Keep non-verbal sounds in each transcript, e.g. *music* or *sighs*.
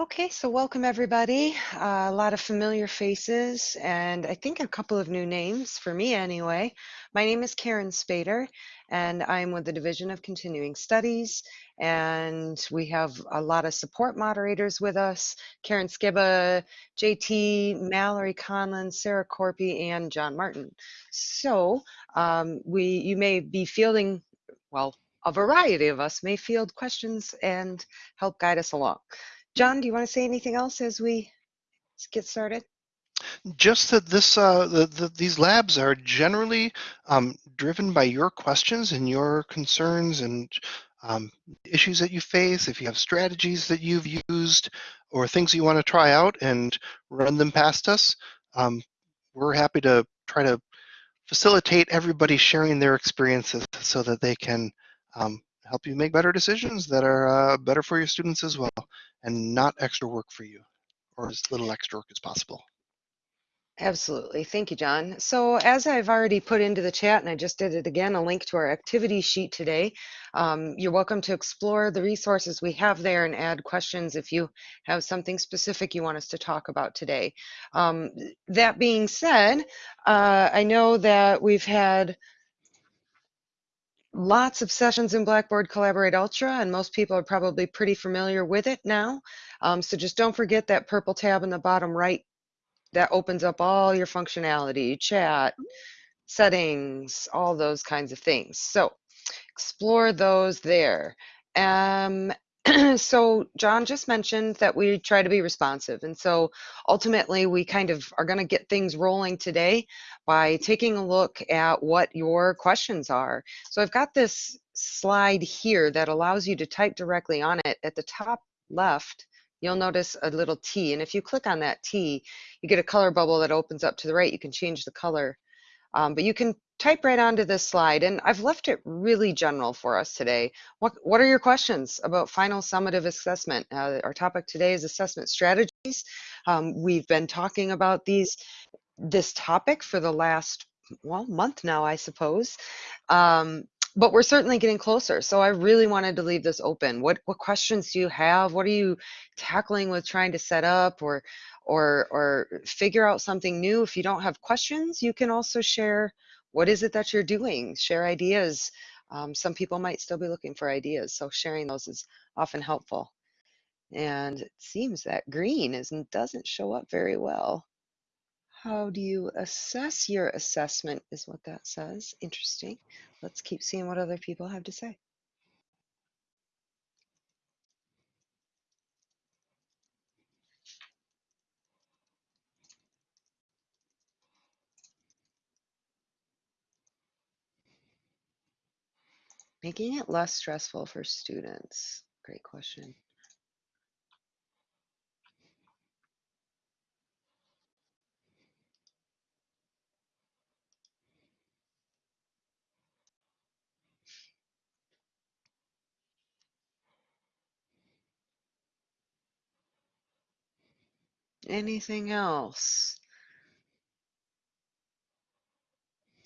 Okay, so welcome everybody. Uh, a lot of familiar faces and I think a couple of new names for me anyway. My name is Karen Spader and I'm with the Division of Continuing Studies and we have a lot of support moderators with us. Karen Skiba, JT, Mallory Conlon, Sarah Corpy, and John Martin. So um, we, you may be fielding, well, a variety of us may field questions and help guide us along. John, do you want to say anything else as we get started? Just that this, uh, the, the, these labs are generally um, driven by your questions and your concerns and um, issues that you face. If you have strategies that you've used or things you want to try out and run them past us, um, we're happy to try to facilitate everybody sharing their experiences so that they can um, help you make better decisions that are uh, better for your students as well and not extra work for you or as little extra work as possible. Absolutely. Thank you, John. So as I've already put into the chat, and I just did it again, a link to our activity sheet today. Um, you're welcome to explore the resources we have there and add questions if you have something specific you want us to talk about today. Um, that being said, uh, I know that we've had lots of sessions in Blackboard Collaborate Ultra, and most people are probably pretty familiar with it now. Um, so just don't forget that purple tab in the bottom right that opens up all your functionality, chat, settings, all those kinds of things. So explore those there. Um, *clears throat* so John just mentioned that we try to be responsive. And so ultimately we kind of are going to get things rolling today by taking a look at what your questions are. So I've got this slide here that allows you to type directly on it at the top left. You'll notice a little T and if you click on that T, you get a color bubble that opens up to the right. You can change the color um, but you can type right onto this slide and I've left it really general for us today. What, what are your questions about final summative assessment? Uh, our topic today is assessment strategies. Um, we've been talking about these, this topic for the last, well, month now, I suppose. Um, but we're certainly getting closer. So I really wanted to leave this open. What what questions do you have? What are you tackling with trying to set up or or or figure out something new? If you don't have questions, you can also share what is it that you're doing. Share ideas. Um, some people might still be looking for ideas, so sharing those is often helpful. And it seems that green isn't doesn't show up very well. How do you assess your assessment is what that says. Interesting. Let's keep seeing what other people have to say. Making it less stressful for students. Great question. Anything else?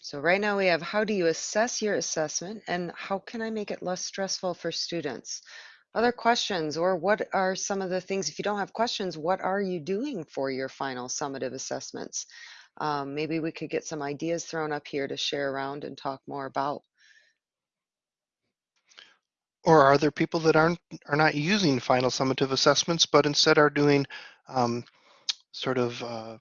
So right now we have how do you assess your assessment and how can I make it less stressful for students? Other questions or what are some of the things, if you don't have questions, what are you doing for your final summative assessments? Um, maybe we could get some ideas thrown up here to share around and talk more about. Or are there people that aren't are not using final summative assessments, but instead are doing um, sort of uh,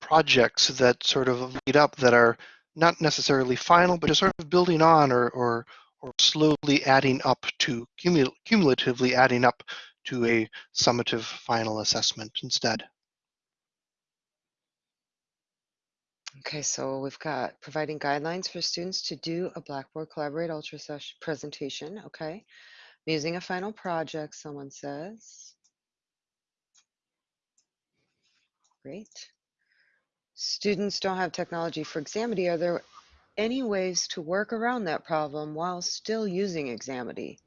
projects that sort of lead up that are not necessarily final, but just sort of building on or or, or slowly adding up to cumul cumulatively adding up to a summative final assessment instead. Okay, so we've got providing guidelines for students to do a Blackboard Collaborate Ultra session presentation. Okay, using a final project, someone says. Great. Students don't have technology for Examity. Are there any ways to work around that problem while still using Examity?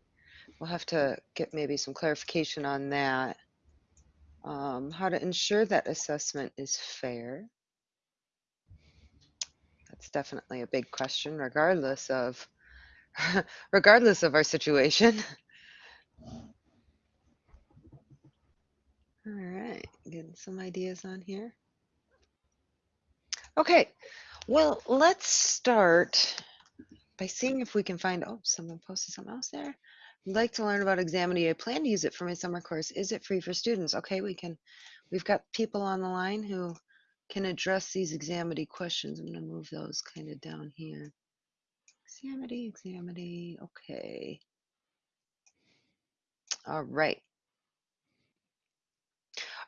We'll have to get maybe some clarification on that. Um, how to ensure that assessment is fair. That's definitely a big question, regardless of *laughs* regardless of our situation. All right, getting some ideas on here. Okay, well, let's start by seeing if we can find, oh, someone posted something else there. I'd like to learn about Examity. I plan to use it for my summer course. Is it free for students? Okay, we can, we've got people on the line who can address these Examity questions. I'm gonna move those kind of down here. Examity, Examity, okay. All right.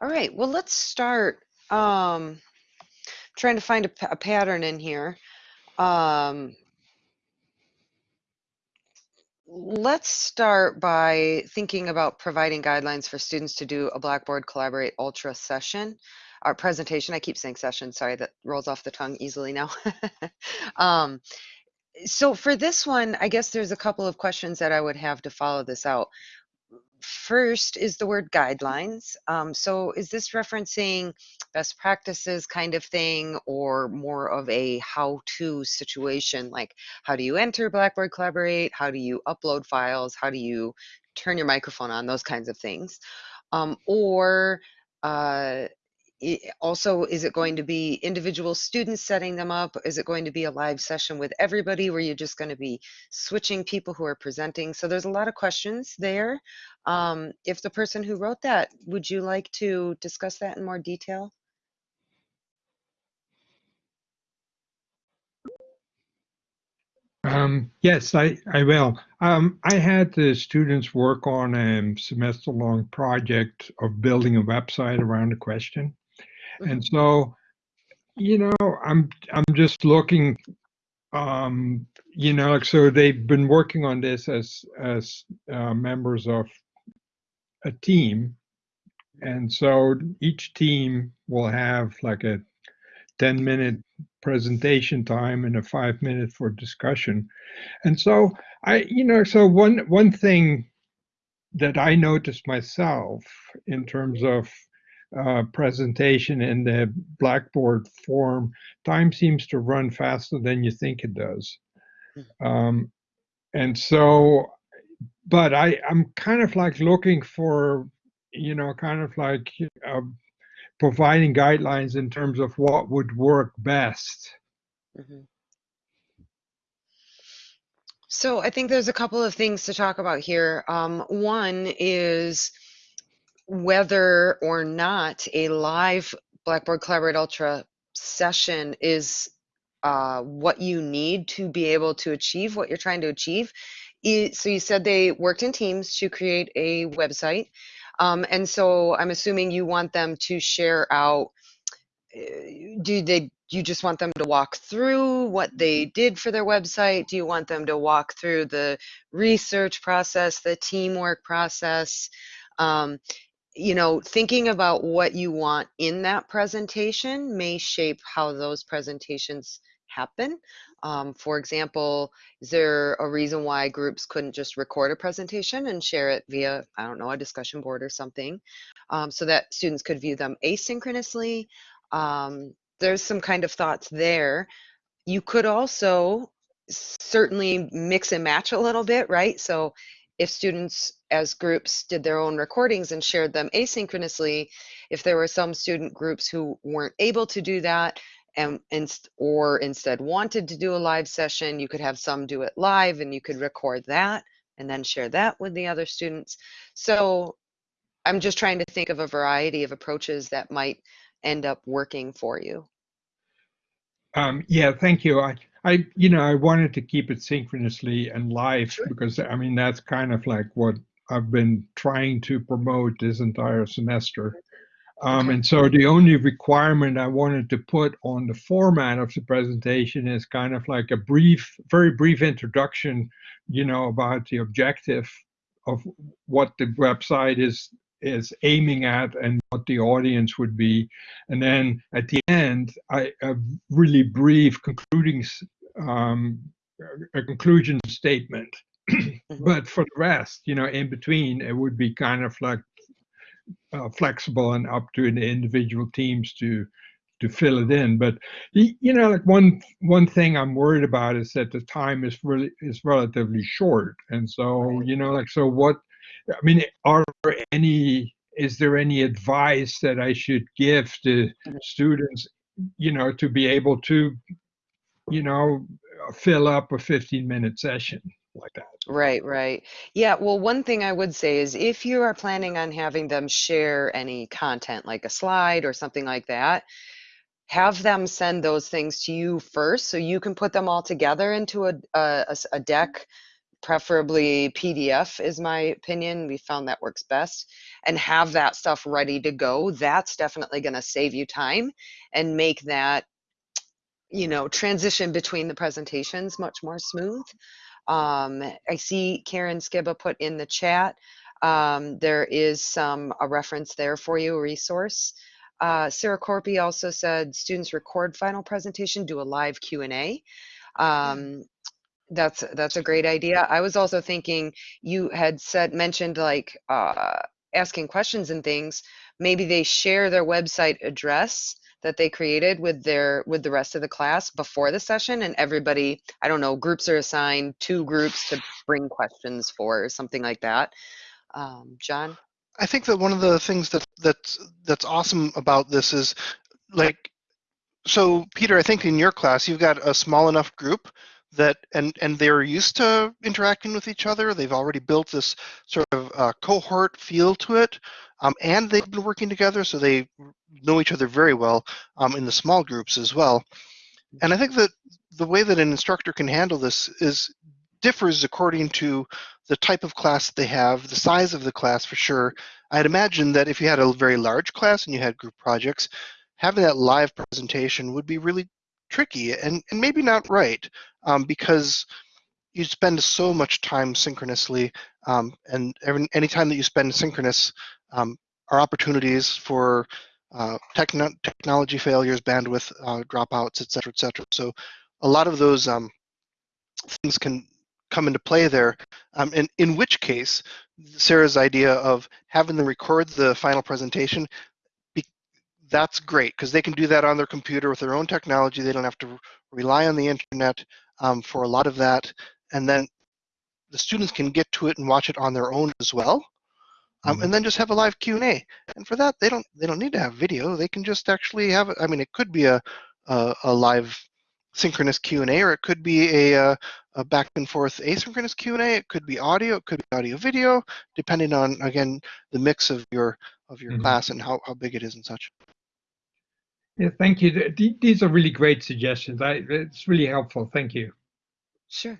All right, well, let's start um, trying to find a, a pattern in here. Um, let's start by thinking about providing guidelines for students to do a Blackboard Collaborate Ultra session our presentation. I keep saying session, sorry, that rolls off the tongue easily now. *laughs* um, so for this one, I guess there's a couple of questions that I would have to follow this out first is the word guidelines. Um, so is this referencing best practices kind of thing or more of a how-to situation? Like how do you enter Blackboard Collaborate? How do you upload files? How do you turn your microphone on? Those kinds of things. Um, or uh, also, is it going to be individual students setting them up? Is it going to be a live session with everybody where you're just going to be switching people who are presenting? So there's a lot of questions there. Um, if the person who wrote that, would you like to discuss that in more detail? Um, yes, I, I will. Um, I had the students work on a semester long project of building a website around a question. And so, you know, I'm I'm just looking um, you know, so they've been working on this as as uh, members of a team. And so each team will have like a 10 minute presentation time and a five minute for discussion. And so I, you know, so one one thing that I noticed myself in terms of uh, presentation in the Blackboard form, time seems to run faster than you think it does. Um, and so, but I, I'm kind of like looking for, you know, kind of like uh, providing guidelines in terms of what would work best. Mhm. So I think there's a couple of things to talk about here. Um, one is whether or not a live Blackboard Collaborate Ultra session is uh, what you need to be able to achieve what you're trying to achieve. So you said they worked in teams to create a website. Um, and so I'm assuming you want them to share out uh, do they you just want them to walk through what they did for their website do you want them to walk through the research process the teamwork process um, you know thinking about what you want in that presentation may shape how those presentations happen um, for example is there a reason why groups couldn't just record a presentation and share it via i don't know a discussion board or something um, so that students could view them asynchronously um, there's some kind of thoughts there. You could also certainly mix and match a little bit, right? So if students as groups did their own recordings and shared them asynchronously, if there were some student groups who weren't able to do that and, and or instead wanted to do a live session, you could have some do it live and you could record that and then share that with the other students. So I'm just trying to think of a variety of approaches that might end up working for you. Um, yeah, thank you. I, I, you know, I wanted to keep it synchronously and live because I mean that's kind of like what I've been trying to promote this entire semester. Um, and so the only requirement I wanted to put on the format of the presentation is kind of like a brief, very brief introduction, you know, about the objective of what the website is is aiming at and what the audience would be. And then at the end, I, a really brief concluding, um, a conclusion statement. but for the rest, you know, in between, it would be kind of like uh, flexible and up to the individual teams to to fill it in. But you know, like one one thing I'm worried about is that the time is really is relatively short, and so you know, like so what. I mean, are there any is there any advice that I should give to Mhm. students, you know, to be able to, you know, fill up a 15 minute session like that? Right, right. Yeah, well, one thing I would say is if you are planning on having them share any content, like a slide or something like that, have them send those things to you first so you can put them all together into a a deck, preferably PDF, is my opinion. We found that works best. And have that stuff ready to go. That's definitely going to save you time and make that, you know, transition between the presentations much more smooth. Um, I see Karen Skiba put in the chat. Um, there is some a reference there for you, a resource. Uh, Sarah Corpy also said students record final presentation, do a live Q and A. Um, that's that's a great idea. I was also thinking you had said mentioned like uh, asking questions and things. Maybe they share their website address that they created with their with the rest of the class before the session and everybody i don't know groups are assigned two groups to bring questions for or something like that. Um, john? I think that one of the things that that's that's awesome about this is like so Peter, I think in your class you've got a small enough group that and and they're used to interacting with each other. They've already built this sort of uh, cohort feel to it, um, and they've been working together, so they know each other very well um, in the small groups as well. And I think that the way that an instructor can handle this is differs according to the type of class they have, the size of the class for sure. I'd imagine that if you had a very large class and you had group projects, having that live presentation would be really tricky and, and maybe not right um, because you spend so much time synchronously um, and every, any time that you spend synchronous um, are opportunities for uh, techno- technology failures, bandwidth uh, dropouts, et cetera, et cetera. So a lot of those um, things can come into play there. Um, and in which case, Sarah's idea of having them record the final presentation, that's great because they can do that on their computer with their own technology. They don't have to rely on the internet um, for a lot of that. And then the students can get to it and watch it on their own as well. Um, Mhm. and then just have a live Q&A. And for that, they don't they don't need to have video. They can just actually have. I mean, it could be a a, a live synchronous Q&A, or it could be a, a, a back and forth asynchronous Q&A. It could be audio. It could be audio video, depending on again the mix of your of your Mhm. class and how, how big it is and such. Yeah, thank you. Th- th- These are really great suggestions. I, it's really helpful. Thank you. Sure.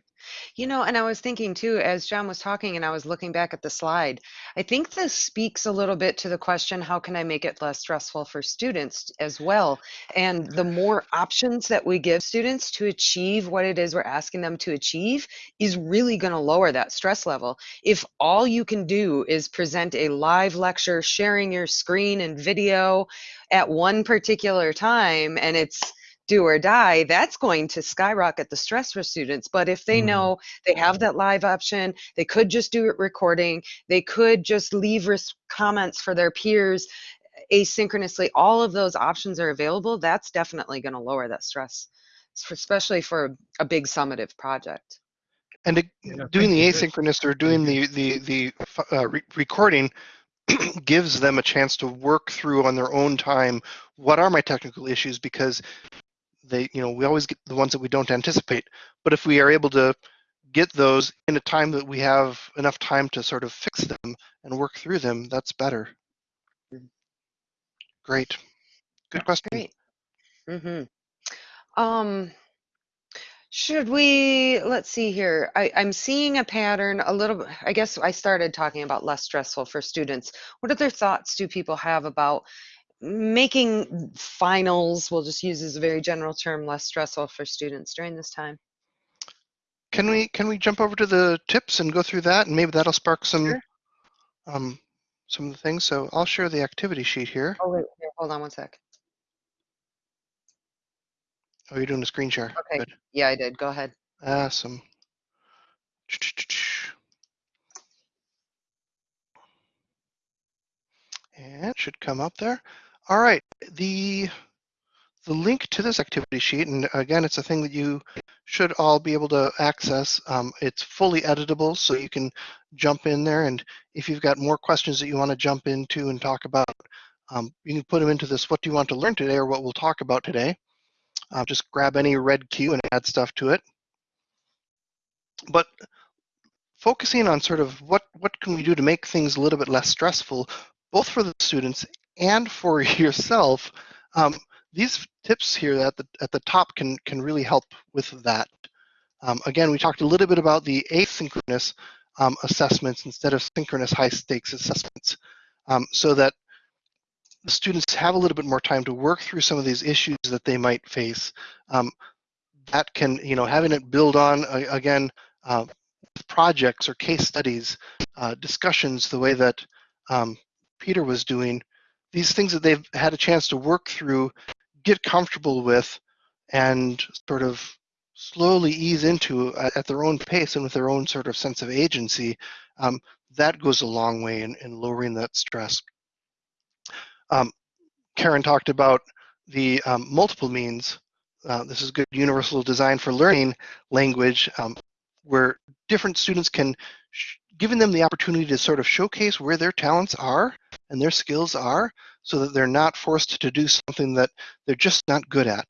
You know, and I was thinking too, as John was talking and I was looking back at the slide, I think this speaks a little bit to the question how can I make it less stressful for students as well? And the more options that we give students to achieve what it is we're asking them to achieve is really going to lower that stress level. If all you can do is present a live lecture, sharing your screen and video at one particular time, and it's do or die, that's going to skyrocket the stress for students. But if they Mhm. know they have that live option, they could just do it recording, they could just leave res- comments for their peers asynchronously. All of those options are available. That's definitely going to lower that stress, especially for a big summative project. And it, doing the asynchronous or doing the the the uh, re- recording *clears throat* gives them a chance to work through on their own time what are my technical issues because they you know we always get the ones that we don't anticipate but if we are able to get those in a time that we have enough time to sort of fix them and work through them that's better great good question Great. Mm-hmm. Um, should we, let's see here. I, I'm seeing a pattern a little bit. I guess I started talking about less stressful for students. What other thoughts do people have about making finals, we'll just use as a very general term, less stressful for students during this time? can we can we jump over to the tips and go through that and maybe that'll spark some Sure. um some of the things so i'll share the activity sheet here Oh, wait, here, hold on one sec. oh you're doing a screen share Okay. good Yeah, I did. Go ahead. awesome And it should come up there. All right, the the link to this activity sheet, and again, it's a thing that you should all be able to access. Um, it's fully editable, so you can jump in there. And if you've got more questions that you want to jump into and talk about, um, you can put them into this, what do you want to learn today or what we'll talk about today. Uh, just grab any red cue and add stuff to it. But focusing on sort of what, what can we do to make things a little bit less stressful, both for the students and for *laughs* yourself, um, these tips here at the, at the top can, can really help with that. Um, again, we talked a little bit about the asynchronous um, assessments instead of synchronous high stakes assessments um, so that the students have a little bit more time to work through some of these issues that they might face. Um, that can, you know, having it build on, uh, again, uh, projects or case studies, uh, discussions, the way that um, Peter was doing, these things that they've had a chance to work through, get comfortable with, and sort of slowly ease into at, their own pace and with their own sort of sense of agency, um, that goes a long way in, in lowering that stress. Um, Karen talked about the um, multiple means. Uh, this is good universal design for learning language um, where different students can, giving them the opportunity to sort of showcase where their talents are and their skills are so that they're not forced to do something that they're just not good at.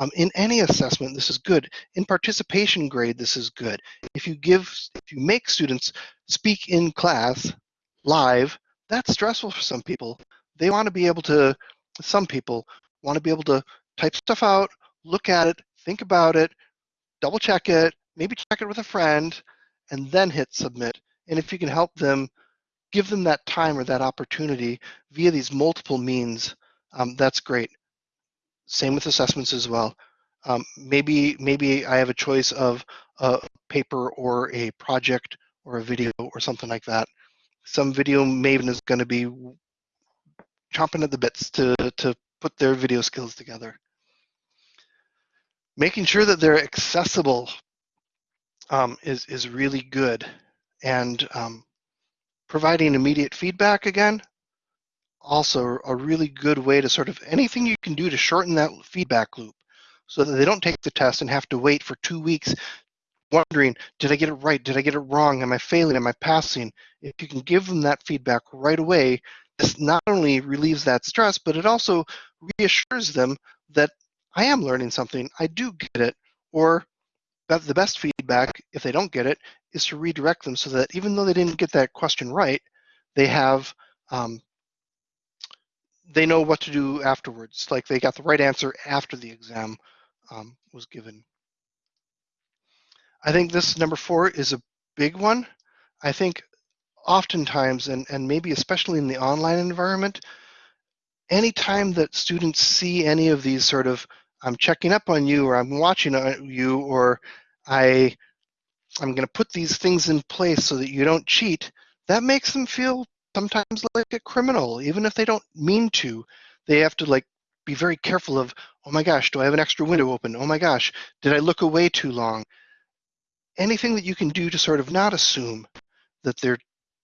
Um, in any assessment, this is good. In participation grade, this is good. If you give, if you make students speak in class live, that's stressful for some people. They want to be able to, some people want to be able to type stuff out, look at it, think about it, double check it, maybe check it with a friend, and then hit submit. And if you can help them, give them that time or that opportunity via these multiple means, um, that's great. Same with assessments as well. Um, maybe maybe I have a choice of a paper or a project or a video or something like that. Some video maven is going to be chomping at the bits to, to put their video skills together. Making sure that they're accessible um, is, is really good. And um, providing immediate feedback again, also a really good way to sort of anything you can do to shorten that feedback loop so that they don't take the test and have to wait for two weeks wondering, did I get it right? Did I get it wrong? Am I failing? Am I passing? If you can give them that feedback right away, this not only relieves that stress, but it also reassures them that I am learning something, I do get it, or that the best feedback, if they don't get it, is to redirect them so that even though they didn't get that question right, they have um, they know what to do afterwards. Like they got the right answer after the exam um, was given. I think this number four is a big one. I think oftentimes, and, and maybe especially in the online environment, anytime that students see any of these sort of, I'm checking up on you, or I'm watching uh, you, or I, I'm going to put these things in place so that you don't cheat, that makes them feel sometimes like a criminal, even if they don't mean to. They have to like be very careful of, oh my gosh, do I have an extra window open? Oh my gosh, did I look away too long? Anything that you can do to sort of not assume that they're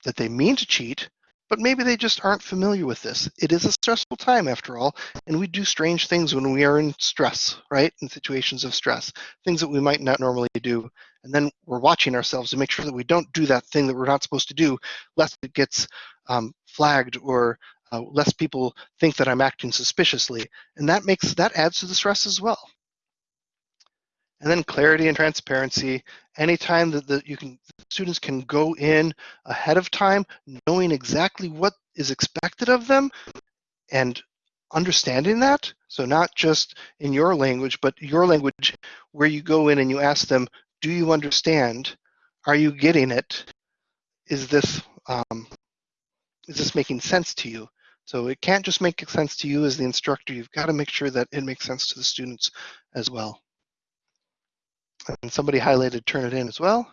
that they mean to cheat, but maybe they just aren't familiar with this. It is a stressful time after all, and we do strange things when we are in stress, right? In situations of stress, things that we might not normally do. And then we're watching ourselves to make sure that we don't do that thing that we're not supposed to do, lest it gets um, flagged or uh, less people think that I'm acting suspiciously. And that makes that adds to the stress as well. And then clarity and transparency. Anytime that the, you can students can go in ahead of time, knowing exactly what is expected of them, and understanding that. So not just in your language, but your language, where you go in and you ask them, "Do you understand? Are you getting it? Is this um, is this making sense to you? So it can't just make sense to you as the instructor. You've got to make sure that it makes sense to the students as well. And somebody highlighted Turnitin as well.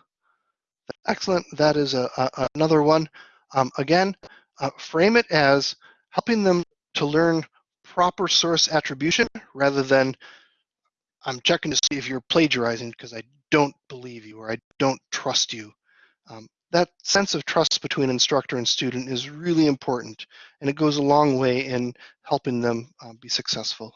Excellent. That is a, a another one. Um, again, uh, frame it as helping them to learn proper source attribution rather than I'm checking to see if you're plagiarizing because I don't believe you or I don't trust you. Um, that sense of trust between instructor and student is really important, and it goes a long way in helping them uh, be successful.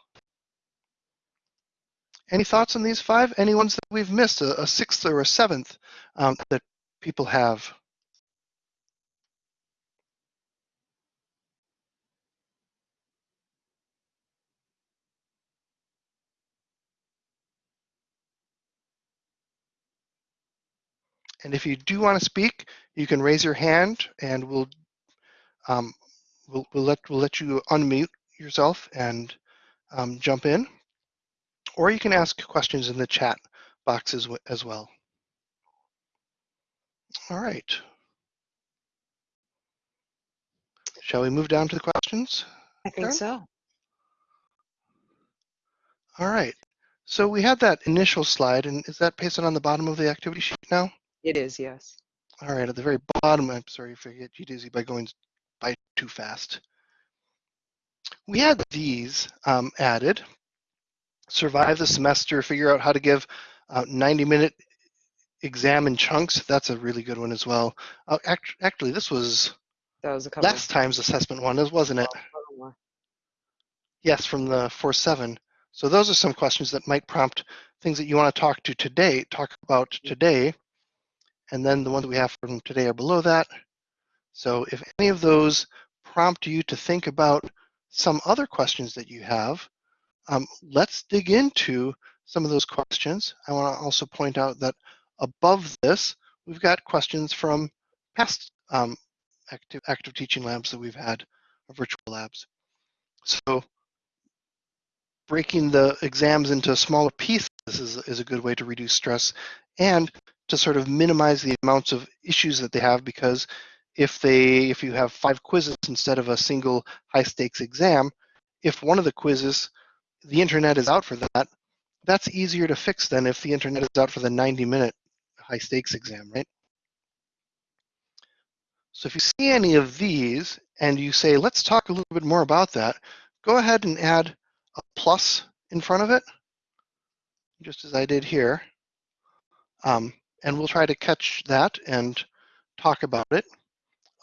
Any thoughts on these five? Any ones that we've missed, a, a sixth or a seventh um, that people have? And if you do want to speak, you can raise your hand and we'll, um, we'll, we'll, let, we'll let you unmute yourself and um, jump in. Or you can ask questions in the chat box as, as well. All right. Shall we move down to the questions? I think Karen? so. All right. So we had that initial slide, and is that pasted on the bottom of the activity sheet now? It is, yes. All right, at the very bottom, I'm sorry if I get you dizzy by going by too fast. We had these um, added. Survive the semester, figure out how to give uh, 90 minute exam in chunks. That's a really good one as well. Uh, act actually, this was That was a couple. last time's assessment one, wasn't it? Yes, from the 4-7. So those are some questions that might prompt things that you want to talk to today, talk about today. And then the ones we have from today are below that. So if any of those prompt you to think about some other questions that you have, um, let's dig into some of those questions. I want to also point out that above this, we've got questions from past um, active, active teaching labs that we've had, virtual labs. So breaking the exams into smaller pieces is, is a good way to reduce stress and to sort of minimize the amounts of issues that they have because if they if you have five quizzes instead of a single high stakes exam if one of the quizzes the internet is out for that that's easier to fix than if the internet is out for the 90 minute high stakes exam right so if you see any of these and you say let's talk a little bit more about that go ahead and add a plus in front of it just as I did here um, and we'll try to catch that and talk about it.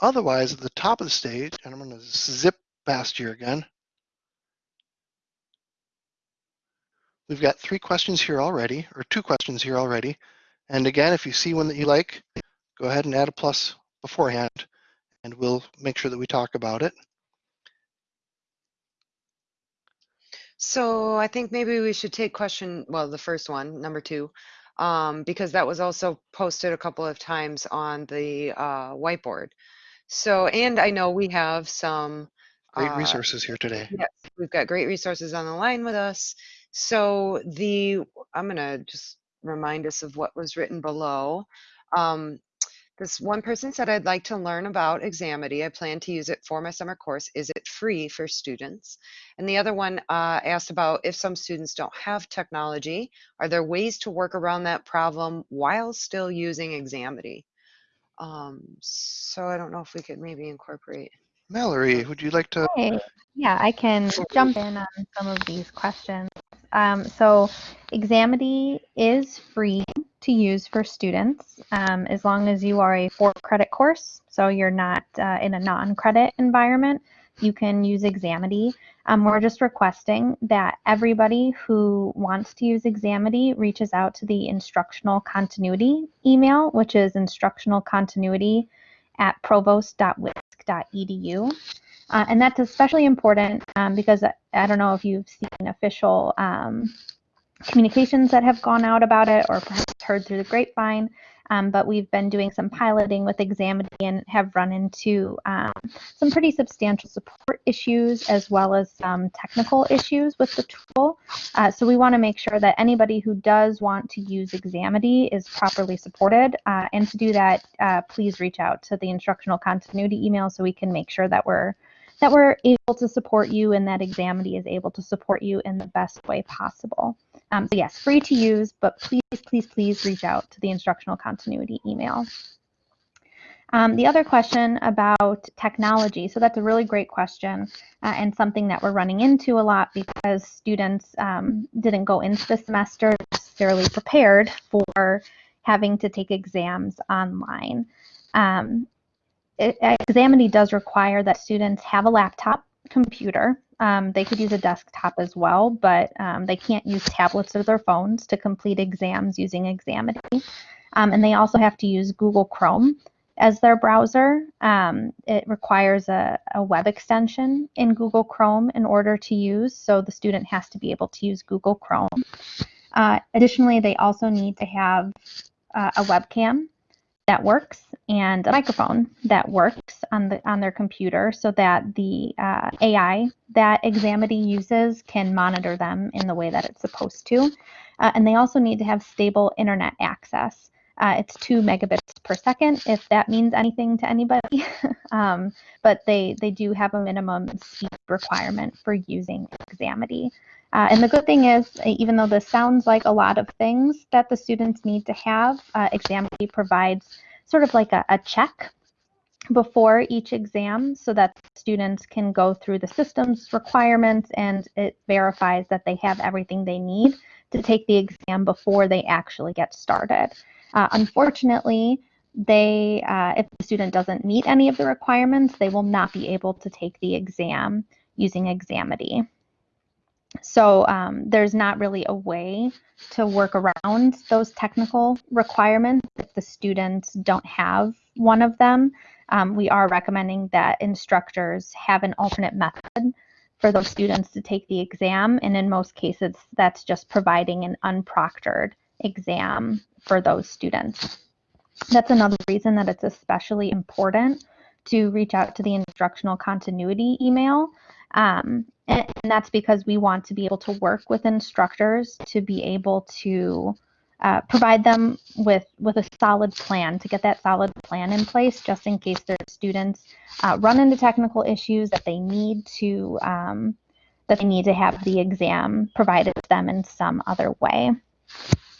Otherwise, at the top of the stage, and I'm going to zip past here again, we've got three questions here already, or two questions here already. And again, if you see one that you like, go ahead and add a plus beforehand, and we'll make sure that we talk about it. So I think maybe we should take question, well, the first one, number two, um, because that was also posted a couple of times on the uh, whiteboard. So, and I know we have some Great uh, resources here today. Yes, we've got great resources on the line with us. So the, I'm going to just remind us of what was written below. Um, this one person said, I'd like to learn about Examity. I plan to use it for my summer course. Is it free for students? And the other one uh, asked about if some students don't have technology, are there ways to work around that problem while still using Examity? Um, so I don't know if we could maybe incorporate. Mallory, would you like to? Hey, yeah, I can jump in on some of these questions. Um, so Examity is free to use for students um, as long as you are a for credit course. So you're not uh, in a non-credit environment. You can use Examity. Um, we're just requesting that everybody who wants to use Examity reaches out to the instructional continuity email, which is instructional continuity at provost.wisc.edu. Uh, and that's especially important um, because I, don't know if you've seen official um, communications that have gone out about it or perhaps heard through the grapevine. Um, but we've been doing some piloting with Examity and have run into um, some pretty substantial support issues as well as some technical issues with the tool. Uh, so we want to make sure that anybody who does want to use Examity is properly supported. Uh, and to do that, uh, please reach out to the instructional continuity email so we can make sure that we're that we're able to support you and that Examity is able to support you in the best way possible. Um, so yes, free to use, but please, please, please reach out to the instructional continuity email. Um, the other question about technology, so that's a really great question uh, and something that we're running into a lot because students um, didn't go into the semester necessarily prepared for having to take exams online. Um, it, Examity does require that students have a laptop computer. Um, they could use a desktop as well, but um, they can't use tablets or their phones to complete exams using Examity. Um, and they also have to use Google Chrome as their browser. Um, it requires a, a, web extension in Google Chrome in order to use, so the student has to be able to use Google Chrome. Uh, additionally, they also need to have uh, a webcam that works and a microphone that works on the on their computer so that the uh, AI that Examity uses can monitor them in the way that it's supposed to. Uh, and they also need to have stable internet access. Uh, it's two megabits per second, if that means anything to anybody. *laughs* um, but they, they do have a minimum speed requirement for using Examity. Uh, and the good thing is, even though this sounds like a lot of things that the students need to have, uh, Examity provides sort of like a, a check before each exam so that students can go through the system's requirements and it verifies that they have everything they need to take the exam before they actually get started. Uh, unfortunately, they, uh, if the student doesn't meet any of the requirements, they will not be able to take the exam using Examity. So um, there's not really a way to work around those technical requirements if the students don't have one of them. Um, we are recommending that instructors have an alternate method for those students to take the exam. And in most cases, that's just providing an unproctored exam for those students. That's another reason that it's especially important to reach out to the instructional continuity email. Um, and, and, that's because we want to be able to work with instructors to be able to uh, provide them with, with a solid plan, to get that solid plan in place just in case their students uh, run into technical issues that they need to um, that they need to have the exam provided to them in some other way.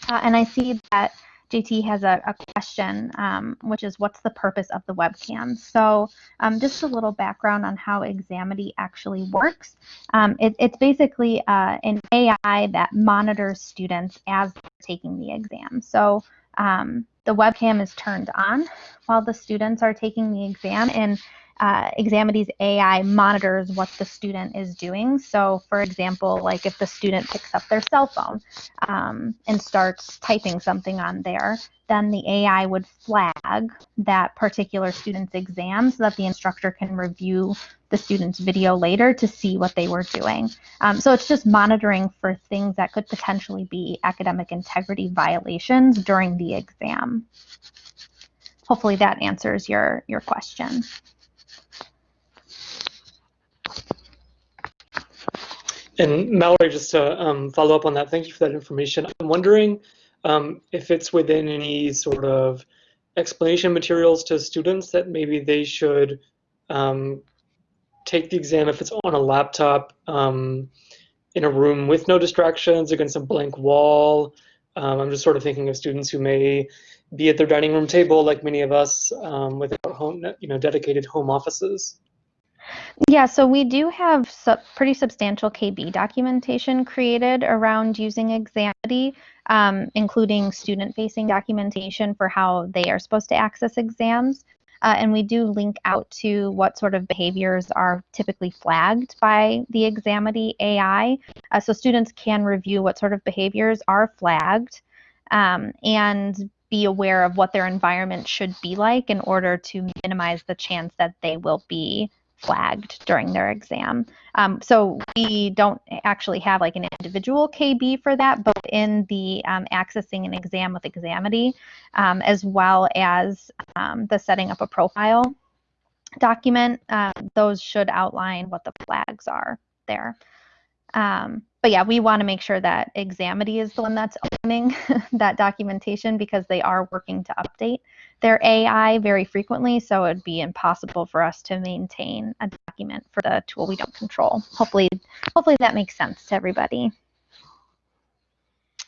Uh, and I see that JT has a, a question, um, which is what's the purpose of the webcam? So um, just a little background on how Examity actually works. Um, it, it's basically uh, an AI that monitors students as they're taking the exam. So um, the webcam is turned on while the students are taking the exam and uh, Examity's AI monitors what the student is doing. So, for example, like if the student picks up their cell phone um, and starts typing something on there, then the AI would flag that particular student's exam so that the instructor can review the student's video later to see what they were doing. Um, so it's just monitoring for things that could potentially be academic integrity violations during the exam. Hopefully that answers your, your question. And Mallory, just to um, follow up on that, thank you for that information. I'm wondering um, if it's within any sort of explanation materials to students that maybe they should um, take the exam if it's on a laptop um, in a room with no distractions against a blank wall. Um, I'm just sort of thinking of students who may be at their dining room table, like many of us, um, without home, you know, dedicated home offices. Yeah, so we do have pretty substantial KB documentation created around using Examity, um, including student-facing documentation for how they are supposed to access exams. Uh, and we do link out to what sort of behaviors are typically flagged by the Examity AI. Uh, so students can review what sort of behaviors are flagged um, and be aware of what their environment should be like in order to minimize the chance that they will be flagged during their exam. Um, so we don't actually have like an individual KB for that, but in the um, accessing an exam with Examity, um, as well as um, the setting up a profile document, uh, those should outline what the flags are there. Um, but yeah, we want to make sure that Examity is the one that's owning *laughs* that documentation because they are working to update their AI very frequently. So it'd be impossible for us to maintain a document for the tool we don't control. Hopefully, hopefully that makes sense to everybody.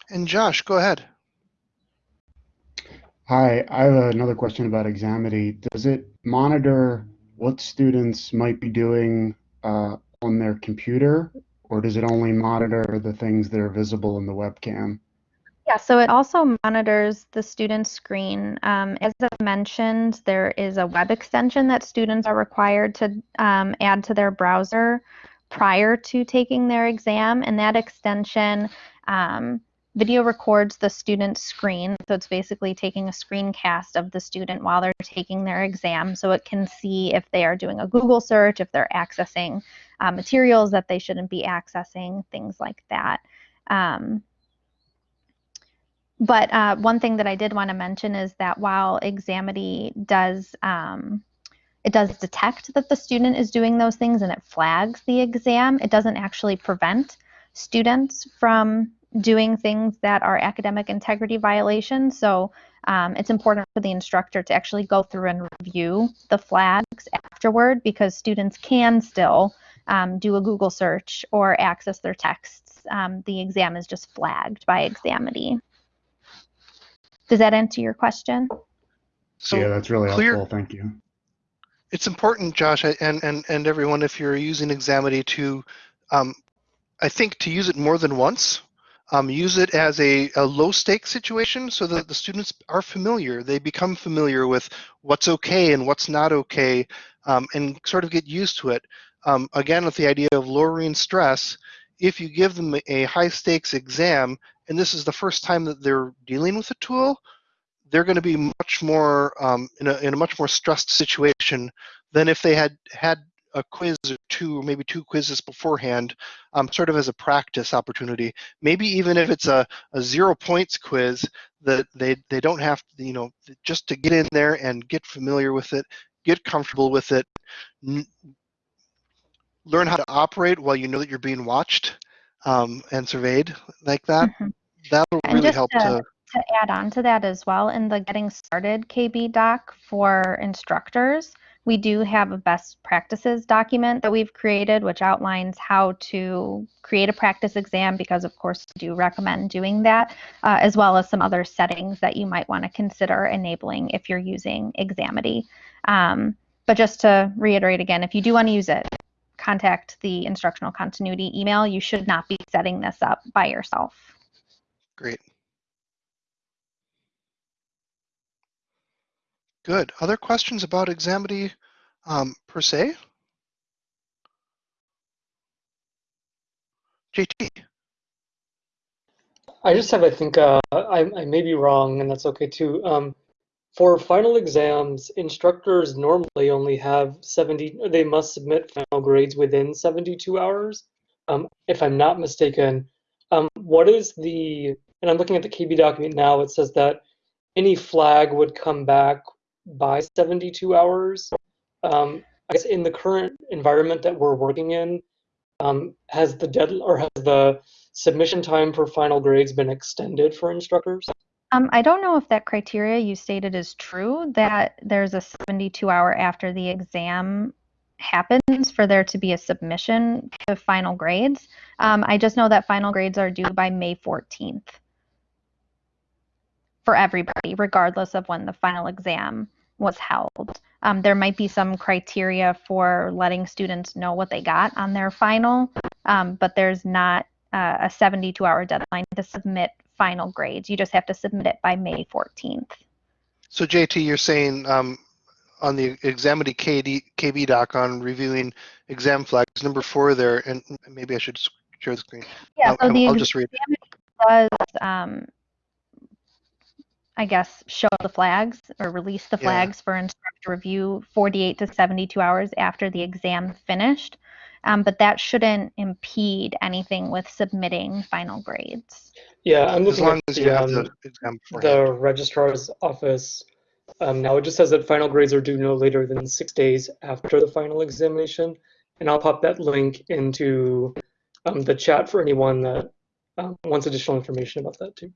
And Josh, go ahead. Hi, I have another question about Examity. Does it monitor what students might be doing uh, on their computer or does it only monitor the things that are visible in the webcam? Yeah, so it also monitors the student's screen. Um, as I mentioned, there is a web extension that students are required to um, add to their browser prior to taking their exam, and that extension um, video records the student's screen. So it's basically taking a screencast of the student while they're taking their exam so it can see if they are doing a Google search, if they're accessing uh, materials that they shouldn't be accessing, things like that. Um, but uh, one thing that I did want to mention is that while Examity does um, it does detect that the student is doing those things and it flags the exam, it doesn't actually prevent students from doing things that are academic integrity violations. So um, it's important for the instructor to actually go through and review the flags afterward because students can still um, do a Google search or access their texts. Um, the exam is just flagged by Examity. Does that answer your question? So yeah, that's really clear- helpful. Thank you. it's important, Josh, and and and everyone, if you're using Examity, to um, I think to use it more than once. Um, use it as a, a low stakes situation so that the students are familiar. They become familiar with what's okay and what's not okay, um, and sort of get used to it. Um, again, with the idea of lowering stress, if you give them a high stakes exam, and this is the first time that they're dealing with a tool, they're going to be much more um, in, a, in a much more stressed situation than if they had had a quiz or two, or maybe two quizzes beforehand, um, sort of as a practice opportunity. Maybe even if it's a, a zero points quiz, that they, they don't have to, you know, just to get in there and get familiar with it, get comfortable with it, n- learn how to operate while you know that you're being watched um, and surveyed like that. Mhm. That'll And really help to- to to add on to that as well, in the Getting Started KB doc for instructors, we do have a best practices document that we've created, which outlines how to create a practice exam, because of course we do recommend doing that, uh, as well as some other settings that you might want to consider enabling if you're using Examity. Um, but just to reiterate again, if you do want to use it, contact the instructional continuity email. You should not be setting this up by yourself. Great. Good. Other questions about Examity um, per se? JT, I just have, I think, uh, I, I may be wrong, and that's okay too. Um, for final exams, instructors normally only have 70, they must submit final grades within 72 hours, um, if I'm not mistaken. Um, what is the, and I'm looking at the KB document now, it says that any flag would come back by 72 hours. Um, I guess in the current environment that we're working in, um, has the dead or has the submission time for final grades been extended for instructors? Um, I don't know if that criteria you stated is true, that there's a 72 hour after the exam happens for there to be a submission to final grades. Um, I just know that final grades are due by May 14th for everybody, regardless of when the final exam was held. Um, there might be some criteria for letting students know what they got on their final, um, but there's not uh, a 72 hour deadline to submit final grades. You just have to submit it by May 14th. so JT, you're saying um, on the Examity KD, KB doc on reviewing exam flags, number four there, and maybe I should share the screen. Yeah, I'll, so the I'll just read. does, um, I guess, show the flags or release the Yeah. flags for instructor review 48 to 72 hours after the exam finished. Um, but that shouldn't impede anything with submitting final grades. Yeah, I'm As looking long at as the, you have um, the the registrar's office. Um, now it just says that final grades are due no later than six days after the final examination. And I'll pop that link into um, the chat for anyone that um, wants additional information about that too.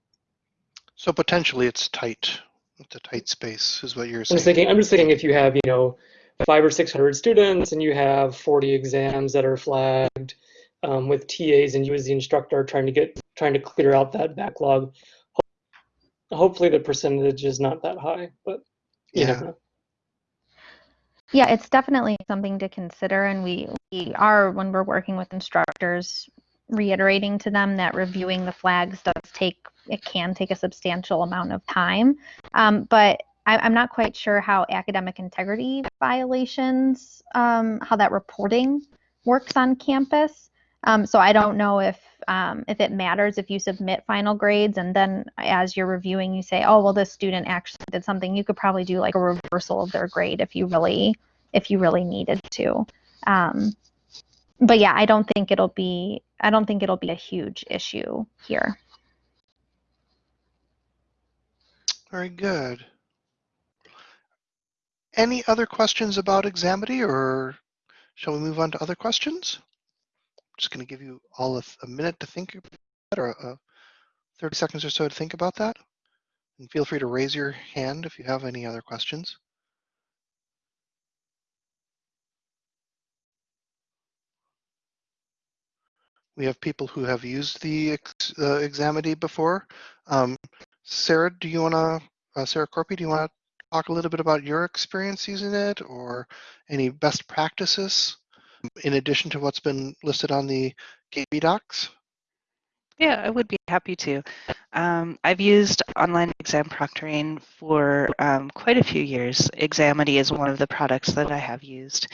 So potentially it's tight. It's a tight space, is what you're saying. I'm saying. just thinking. I'm just thinking if you have, you know, five or six hundred students and you have 40 exams that are flagged um, with TAs and you as the instructor trying to get trying to clear out that backlog. Hopefully the percentage is not that high, but you Yeah. know. Yeah, it's definitely something to consider, and we, we are, when we're working with instructors, reiterating to them that reviewing the flags does take, it can take a substantial amount of time. Um, but I, I'm not quite sure how academic integrity violations, um, how that reporting works on campus. Um, so I don't know if um, if it matters if you submit final grades and then as you're reviewing you say, oh well, this student actually did something. You could probably do like a reversal of their grade if you really if you really needed to. Um, but yeah, I don't think it'll be I don't think it'll be a huge issue here. Very good. Any other questions about Examity or shall we move on to other questions? I'm Just going to give you all a, a minute to think about that, or uh, 30 seconds or so to think about that. And feel free to raise your hand if you have any other questions. We have people who have used the uh, Examity before. Um, Sarah, do you want to, uh, Sarah Corpy, do you want to talk a little bit about your experience using it or any best practices in addition to what's been listed on the KB docs? Yeah, I would be happy to. Um, I've used online exam proctoring for um, quite a few years. Examity is one of the products that I have used.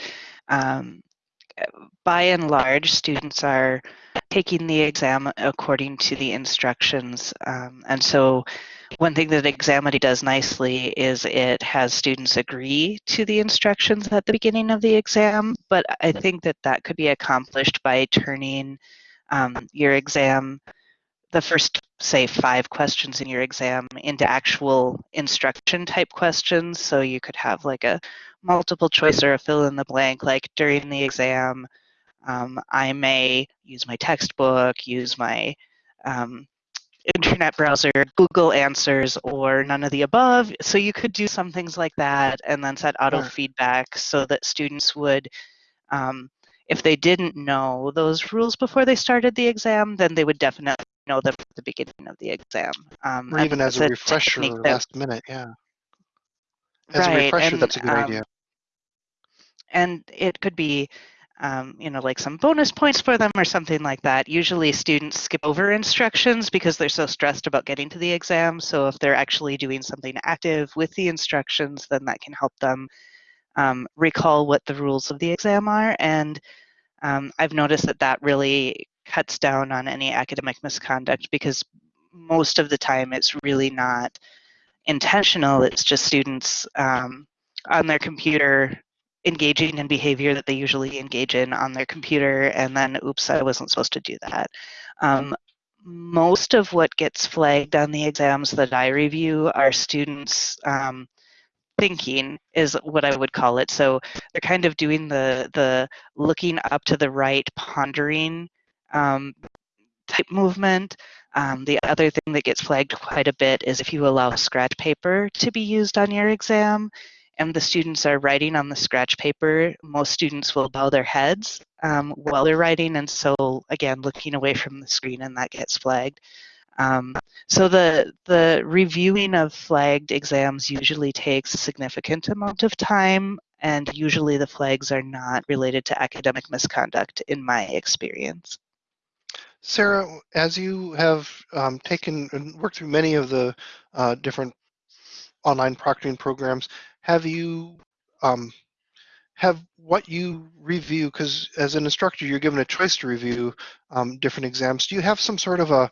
Um, by and large, students are taking the exam according to the instructions. Um, and so one thing that Examity does nicely is it has students agree to the instructions at the beginning of the exam, but I think that that could be accomplished by turning um, your exam, the first, say, five questions in your exam into actual instruction type questions. So you could have like a multiple choice or a fill in the blank, like during the exam, um, I may use my textbook, use my um, internet browser, Google Answers, or none of the above. So you could do some things like that and then set auto feedback so that students would, um, if they didn't know those rules before they started the exam, then they would definitely know them at the beginning of the exam. Um, or even as a refresher last minute, yeah. As right, a refresher, and, that's a good um, idea. And it could be um, you know, like some bonus points for them or something like that. Usually students skip over instructions because they're so stressed about getting to the exam. So if they're actually doing something active with the instructions, then that can help them um, recall what the rules of the exam are. And um, I've noticed that that really cuts down on any academic misconduct because most of the time it's really not intentional. It's just students um, on their computer engaging in behavior that they usually engage in on their computer and then oops i wasn't supposed to do that um, most of what gets flagged on the exams that i review are students um, thinking is what i would call it so they're kind of doing the the looking up to the right pondering um, type movement um, the other thing that gets flagged quite a bit is if you allow scratch paper to be used on your exam and the students are writing on the scratch paper, most students will bow their heads um, while they're writing, and so again, looking away from the screen, and that gets flagged. Um, so the the reviewing of flagged exams usually takes a significant amount of time, and usually the flags are not related to academic misconduct, in my experience. Sarah, as you have um, taken and worked through many of the uh, different online proctoring programs, have you um, have what you review because as an instructor you're given a choice to review um, different exams. Do you have some sort of a,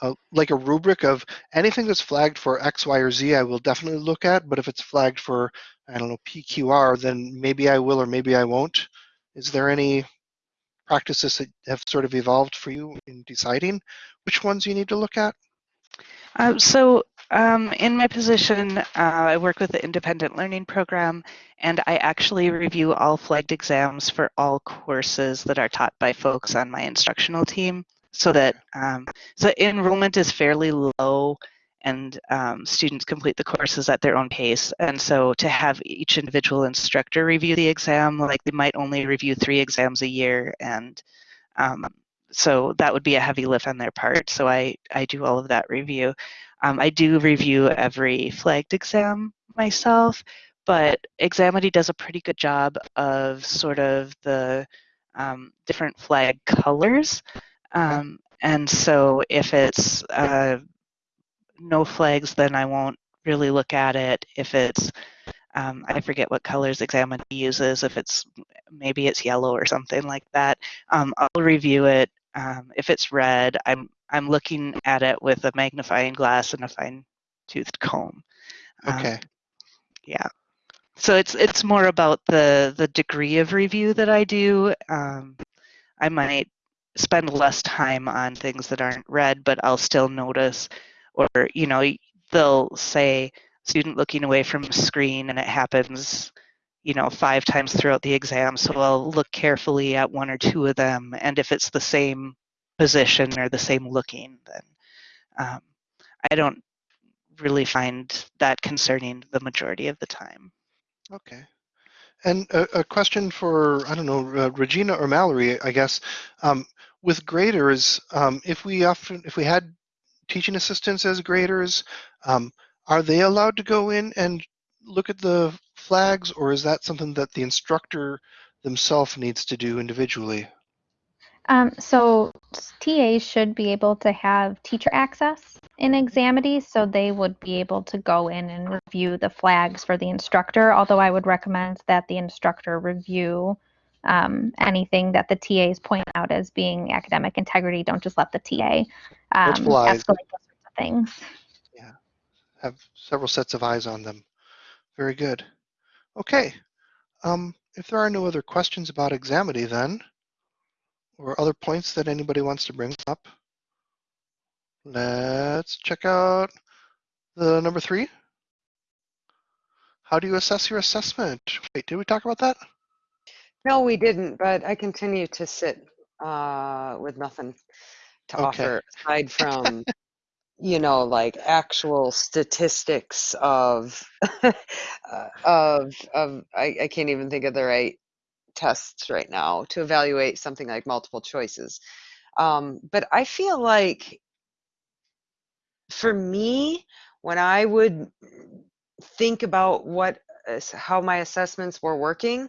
a, like a rubric of anything that's flagged for x y or z i will definitely look at but if it's flagged for i don't know pqr then maybe i will or maybe i won't? Is there any practices that have sort of evolved for you in deciding which ones you need to look at uh, so um, in my position, uh, I work with the Independent Learning Program, and I actually review all flagged exams for all courses that are taught by folks on my instructional team. So that um, so enrollment is fairly low, and um, students complete the courses at their own pace. And so to have each individual instructor review the exam, like they might only review three exams a year, and um, so that would be a heavy lift on their part. So I I do all of that review. Um, I do review every flagged exam myself, but Examity does a pretty good job of sort of the um, different flag colors. Um, and so if it's uh, no flags, then I won't really look at it. If it's, um, I forget what colors Examity uses, if it's, maybe it's yellow or something like that, um, I'll review it. Um, if it's red, I'm I'm looking at it with a magnifying glass and a fine-toothed comb. Okay. Um, yeah. So it's it's more about the the degree of review that I do. Um, I might spend less time on things that aren't red, but I'll still notice, or you know, they'll say, student looking away from screen and it happens you know five times throughout the exam so i'll look carefully at one or two of them and if it's the same position or the same looking then um, i don't really find that concerning the majority of the time Okay. And a, a question for, I don't know, uh, Regina or Mallory, I guess. Um, with graders, um, if we often, if we had teaching assistants as graders, um, are they allowed to go in and look at the flags, or is that something that the instructor themselves needs to do individually? Um, so TAs should be able to have teacher access in Examity, so they would be able to go in and review the flags for the instructor. Although I would recommend that the instructor review um, anything that the TAs point out as being academic integrity. Don't just let the TA um, escalate those sorts of things. Yeah, have several sets of eyes on them. Very good. Okay. Um, if there are no other questions about Examity then, or other points that anybody wants to bring up, let's check out the number three. How do you assess your assessment? Wait, did we talk about that? No, we didn't, but I continue to sit uh, with nothing to Okay. offer aside from, *laughs* you know, like actual statistics of, *laughs* uh, of, of, I, I can't even think of the right tests right now to evaluate something like multiple choices. Um, but I feel like for me, when I would think about what, ass- how my assessments were working,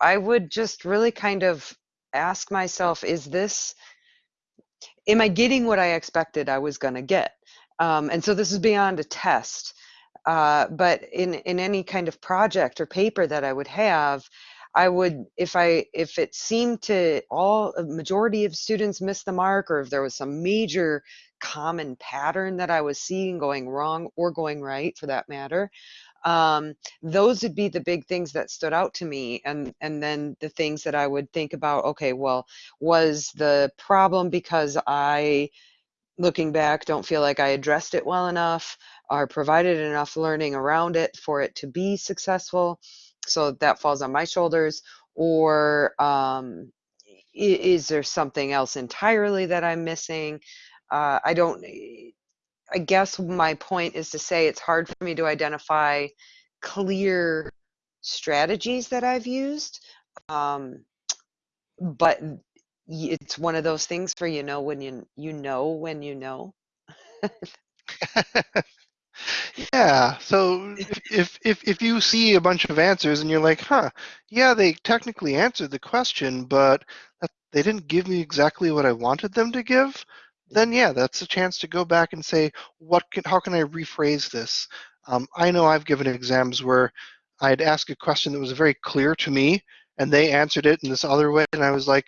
I would just really kind of ask myself, is this, am I getting what I expected I was going to get? Um, and so this is beyond a test. Uh, but in, in any kind of project or paper that I would have, I would, if I, if it seemed to all, a majority of students miss the mark, or if there was some major common pattern that I was seeing going wrong or going right for that matter, um, those would be the big things that stood out to me and and then the things that i would think about okay well was the problem because i looking back don't feel like i addressed it well enough or provided enough learning around it for it to be successful? So that falls on my shoulders or um, is there something else entirely that i'm missing? Uh, i don't I guess my point is to say it's hard for me to identify clear strategies that I've used. Um, but it's one of those things where you know when you you know when you know. *laughs* Yeah, so if, *laughs* if if if you see a bunch of answers and you're like, huh, yeah, they technically answered the question, but that, they didn't give me exactly what I wanted them to give, then yeah, that's a chance to go back and say, what can, how can I rephrase this? Um, I know I've given exams where I'd ask a question that was very clear to me, and they answered it in this other way, and I was like,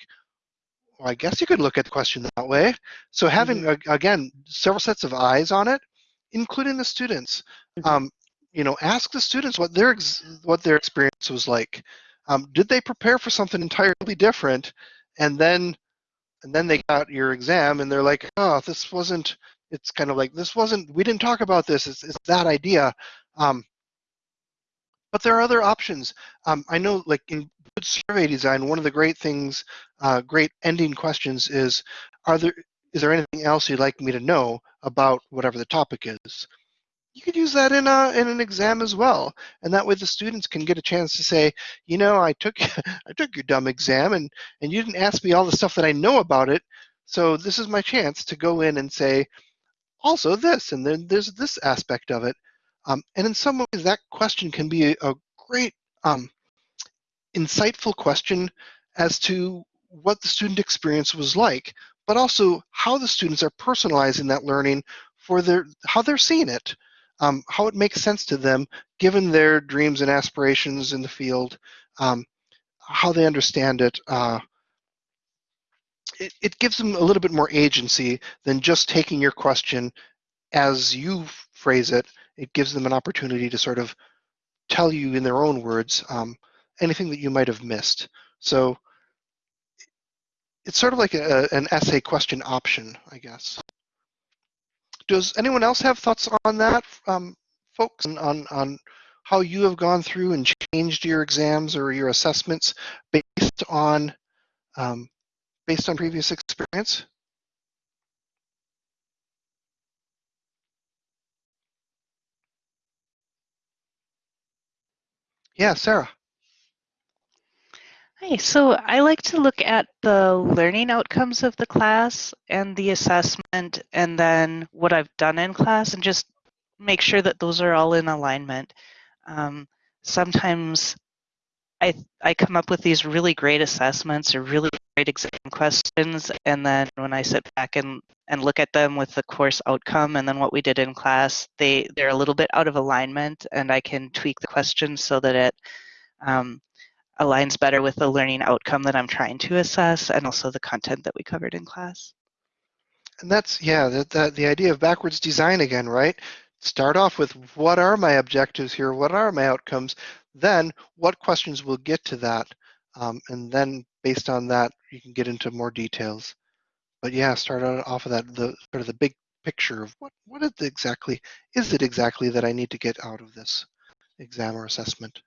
well, I guess you could look at the question that way. So having a- again several sets of eyes on it, including the students. Mhm. Um, you know, ask the students what their ex- what their experience was like. Um, did they prepare for something entirely different, and then and then they got your exam and they're like, oh, this wasn't. It's kind of like this wasn't. We didn't talk about this. It's, it's that idea. Um, but there are other options. Um, I know, like in good survey design, one of the great things, uh, great ending questions is, are there is there anything else you'd like me to know about whatever the topic is? You could use that in a in an exam as well, and that way the students can get a chance to say, you know, I took *laughs* I took your dumb exam, and and you didn't ask me all the stuff that I know about it. So this is my chance to go in and say, also this, and then there's this aspect of it. Um, and in some ways, that question can be a, a great, um, insightful question as to what the student experience was like, but also how the students are personalizing that learning for their how they're seeing it, um, how it makes sense to them given their dreams and aspirations in the field, um, how they understand it. Uh, it, it gives them a little bit more agency than just taking your question as you phrase it, it gives them an opportunity to sort of tell you in their own words um, anything that you might have missed. So it's sort of like a, an essay question option, I guess. Does anyone else have thoughts on that um, folks on, on, how you have gone through and changed your exams or your assessments based on um, based on previous experience? Yeah, Sarah. Hi, so I like to look at the learning outcomes of the class and the assessment and then what I've done in class and just make sure that those are all in alignment. Um, sometimes I, I come up with these really great assessments or really great exam questions and then when I sit back and, and look at them with the course outcome and then what we did in class, they, they're a little bit out of alignment and I can tweak the questions so that it um, aligns better with the learning outcome that I'm trying to assess and also the content that we covered in class. And that's, yeah, that, that the idea of backwards design again, right? Start off with what are my objectives here? What are my outcomes? Then what questions will get to that? Um, and then based on that, you can get into more details. But yeah, start off of that, the sort of the big picture of what, what is exactly, is it exactly that I need to get out of this exam or assessment?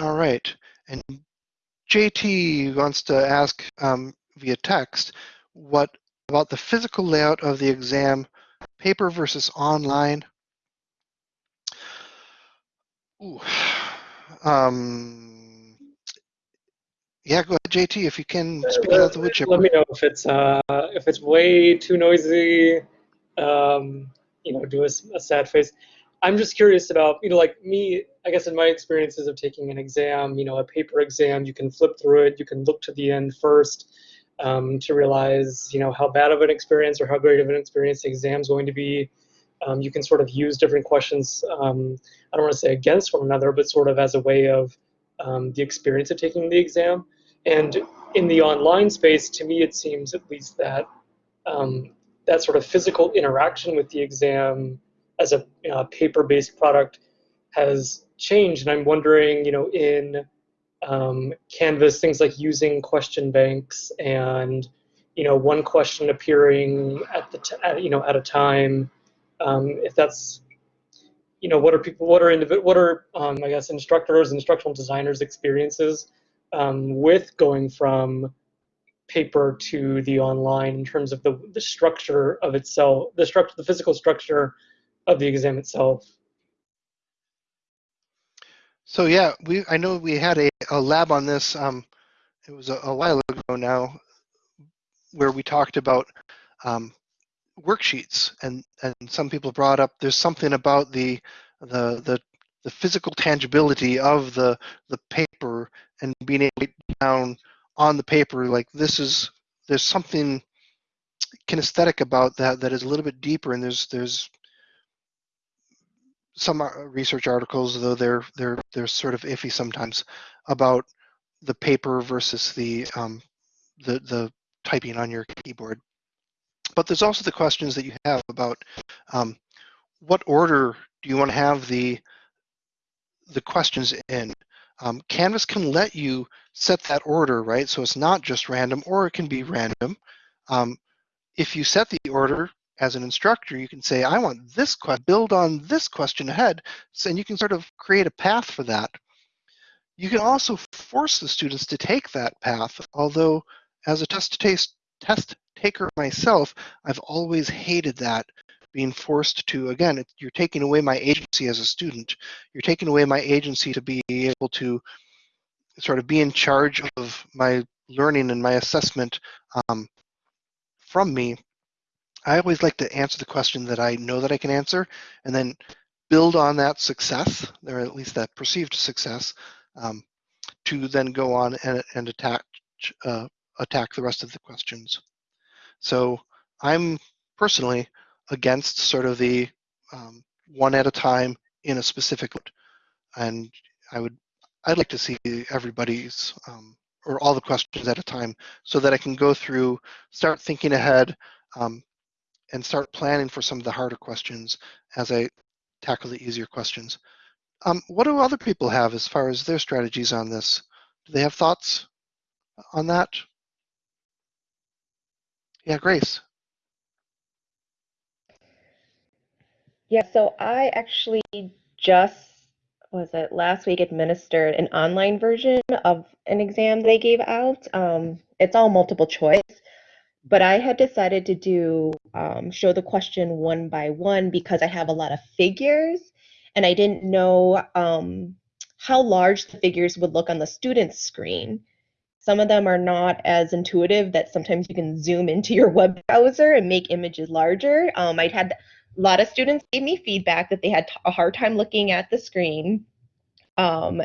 All right, and JT wants to ask um, via text, what about the physical layout of the exam, paper versus online? Ooh. *sighs* Um, yeah, go ahead, JT, if you can speak uh, out the wood chipper. Let me know if it's uh, if it's way too noisy. Um, you know, do a, a sad face. I'm just curious about, you know, like me, I guess in my experiences of taking an exam, you know, a paper exam, you can flip through it, you can look to the end first um, to realize, you know, how bad of an experience or how great of an experience the exam is going to be. Um, you can sort of use different questions, um, I don't want to say against one another, but sort of as a way of um, the experience of taking the exam. And in the online space, to me, it seems at least that um, that sort of physical interaction with the exam as a you know, paper-based product has changed. And I'm wondering, you know, in um, Canvas, things like using question banks and you know one question appearing at the t- at, you know at a time. Um, if that's you know what are people what are individ- what are um, I guess instructors instructional designers experiences um, with going from paper to the online in terms of the, the structure of itself the structure the physical structure of the exam itself. So yeah, we I know we had a, a lab on this. Um, it was a, a, while ago now, where we talked about um, worksheets, and and some people brought up there's something about the the the the physical tangibility of the the paper and being able to down on the paper like this is there's something kinesthetic about that that is a little bit deeper and there's there's some uh, research articles, though they're they're they're sort of iffy sometimes, about the paper versus the um, the the typing on your keyboard. But there's also the questions that you have about um, what order do you want to have the the questions in. Um, Canvas can let you set that order, right? So it's not just random, or it can be random. Um, if you set the order, as an instructor, you can say, I want this question, build on this question ahead, so, and you can sort of create a path for that. You can also force the students to take that path, although as a test, taste, test taker myself, I've always hated that, being forced to, again, you're taking away my agency as a student. You're taking away my agency to be able to sort of be in charge of my learning and my assessment um, from me I always like to answer the question that I know that I can answer and then build on that success, or at least that perceived success, um, to then go on and, and attack, uh, attack the rest of the questions. So I'm personally against sort of the um, one at a time in a specific, and I would, I'd like to see everybody's um, or all the questions at a time so that I can go through, start thinking ahead, um, and start planning for some of the harder questions as I tackle the easier questions. Um, what do other people have as far as their strategies on this? Do they have thoughts on that? Yeah, Grace. Yeah, so I actually just was it last week administered an online version of an exam they gave out. Um, it's all multiple choice, but I had decided to do um, show the question one by one because I have a lot of figures and I didn't know um, how large the figures would look on the student's screen. Some of them are not as intuitive that sometimes you can zoom into your *laughs* web browser and make images larger. Um, I'd had a lot of students gave me feedback that they had a hard time looking at the screen. Um,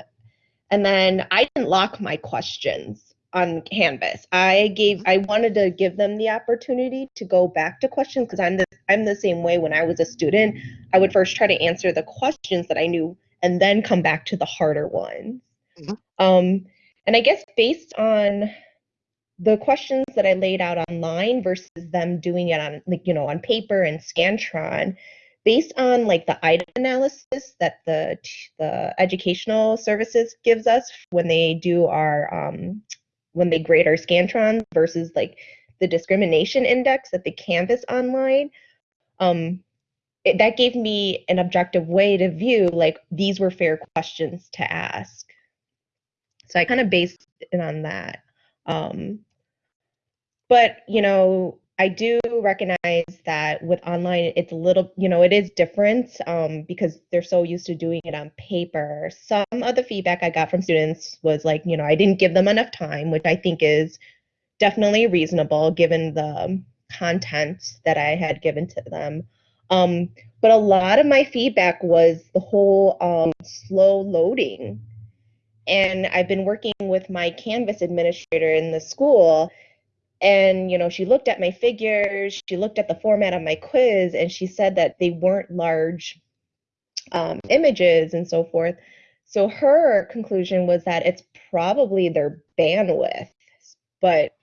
and then I didn't lock my questions on Canvas. I gave I wanted to give them the opportunity to go back to questions because I'm the I'm the same way when I was a student. I would first try to answer the questions that I knew and then come back to the harder ones. Mhm. Um, and I guess based on the questions that I laid out online versus them doing it on like you know on paper and Scantron, based on like the item analysis that the the educational services gives us when they do our um, when they grade our Scantron versus like the discrimination index that they canvas online, um, it, that gave me an objective way to view like these were fair questions to ask. So I kind of based it on that. Um, but you know, I do recognize that with online, it's a little, you know, it is different um, because they're so used to doing it on paper. Some of the feedback I got from students was like, you know, I didn't give them enough time, which I think is definitely reasonable given the content that I had given to them. Um, but a lot of my feedback was the whole um, slow loading. And I've been working with my Canvas administrator in the school, and you know she looked at my figures she looked at the format of my quiz and she said that they weren't large um, images and so forth. So her conclusion was that it's probably their bandwidth but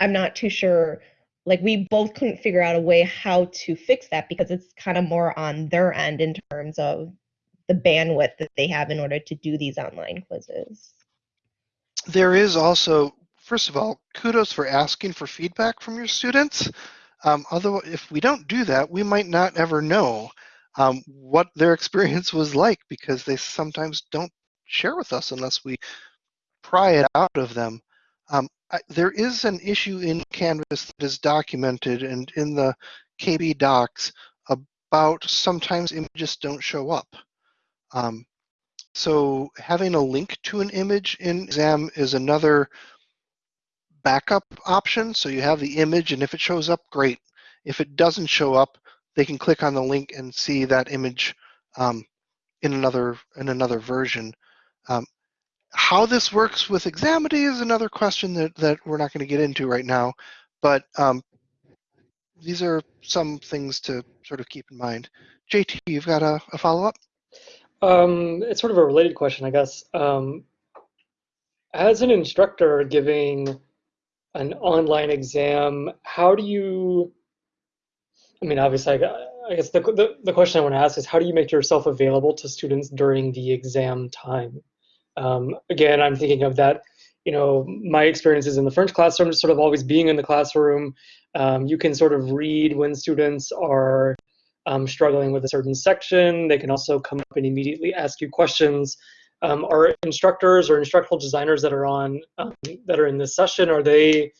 i'm not too sure like we both couldn't figure out a way how to fix that because it's kind of more on their end in terms of the bandwidth that they have in order to do these online quizzes. There is also, first of all, kudos for asking for feedback from your students. Um, although, if we don't do that, we might not ever know um, what their *laughs* experience was like because they sometimes don't share with us unless we pry it out of them. Um, I, there is an issue in Canvas that is documented and in the KB docs about sometimes images don't show up. Um, so having a link to an image in exam is another backup option. So you have the image and if it shows up, great. If it doesn't show up, they can click on the link and see that image um, in another in another version. Um, how this works with Examity is another question that, that we're not going to get into right now, but um, these are some things to sort of keep in mind. JT, you've got a, a follow-up? Um, it's sort of a related question, I guess. Um, as an instructor giving an online exam, how do you, I mean, obviously, I, I guess the, the, the question I want to ask is how do you make yourself available to students during the exam time? Um, again, I'm thinking of that, you know, my experiences in the French classroom, just sort of always being in the classroom. Um, you can sort of read when students are um, struggling with a certain section. They can also come up and immediately ask you questions. Um, are instructors or instructional designers that are on um, that are in this session are they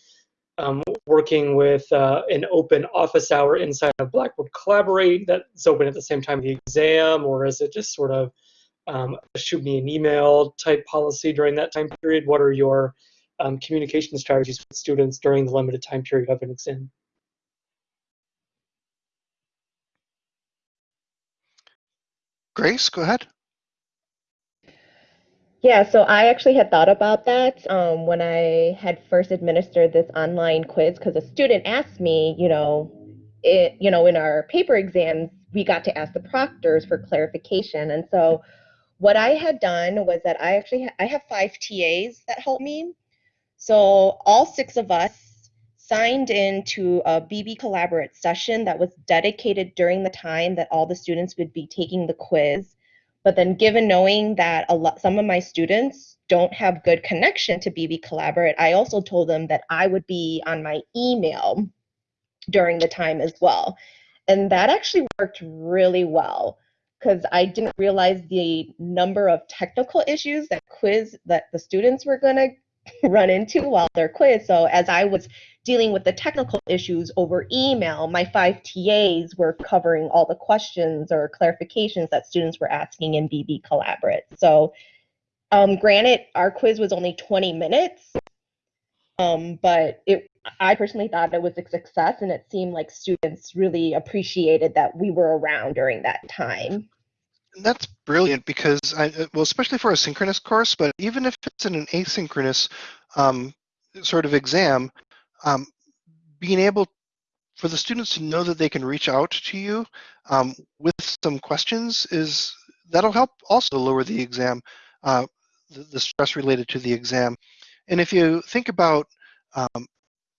um, working with uh, an open office hour inside of Blackboard Collaborate that's open at the same time the exam, or is it just sort of um, shoot me an email type policy during that time period? What are your um, communication strategies with students during the limited time period of an exam? Grace, go ahead. Yeah, so I actually had thought about that um, when I had first administered this online quiz because a student asked me, you know, it, you know, in our paper exams, we got to ask the proctors for clarification. And so what I had done was that I actually I have five TAs that help me. So all six of us signed into a BB Collaborate session that was dedicated during the time that all the students would be taking the quiz. But then given knowing that a lot, some of my students don't have good connection to BB Collaborate, I also told them that I would be on my email during the time as well. And that actually worked really well because I didn't realize the number of technical issues that quiz that the students were going to *laughs* run into while they're quiz. So as I was dealing with the technical issues over email, my five TAs were covering all the questions or clarifications that students were asking in BB Collaborate. So um, granted, our quiz was only 20 minutes, um, but it, I personally thought it was a success, and it seemed like students really appreciated that we were around during that time. That's brilliant because I, uh, well, especially for a synchronous course, but even if it's in an asynchronous um, sort of exam, um, being able for the students to know that they can reach out to you um, with some questions is that'll help also lower the exam, uh, the, the, stress related to the exam. And if you think about um,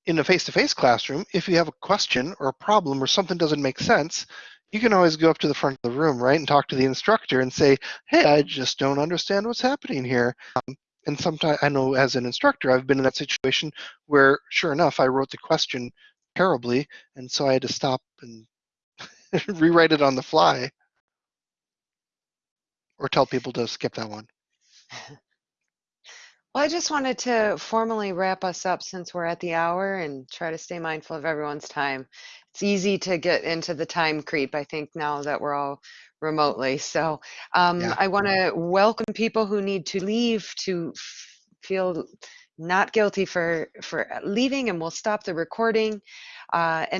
in a face-to-face -face classroom, if you have a question or a problem or something doesn't make sense, you can always go up to the front of the room, right, and talk to the instructor and say, hey, I just don't understand what's happening here. Um, and sometimes I know as an instructor, I've been in that situation where, sure enough, I wrote the question terribly, and so I had to stop and *laughs* rewrite it on the fly or tell people to skip that one. *laughs* Well, I just wanted to formally wrap us up since we're at the hour and try to stay mindful of everyone's time. It's easy to get into the time creep, I think, now that we're all remotely. So um, Yeah. I want to welcome people who need to leave to f- feel not guilty for for leaving, and we'll stop the recording. Uh, and